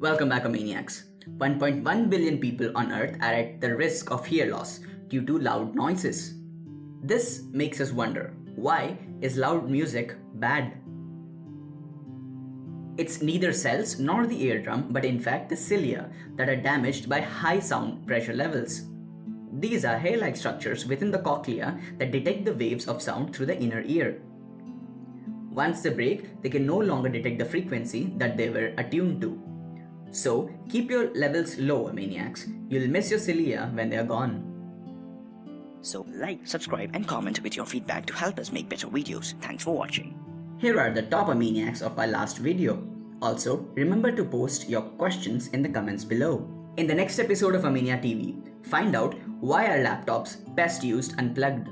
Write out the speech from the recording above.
Welcome back, Maniacs. 1.1 billion people on Earth are at the risk of hear loss due to loud noises. This makes us wonder why is loud music bad? It's neither cells nor the eardrum, but in fact the cilia that are damaged by high sound pressure levels. These are hair like structures within the cochlea that detect the waves of sound through the inner ear. Once they break, they can no longer detect the frequency that they were attuned to. So keep your levels low, maniacs. You'll miss your cilia when they're gone. So like, subscribe and comment with your feedback to help us make better videos. Thanks for watching. Here are the top maniacs of our last video. Also, remember to post your questions in the comments below. In the next episode of Amania TV, find out why are laptops best used unplugged.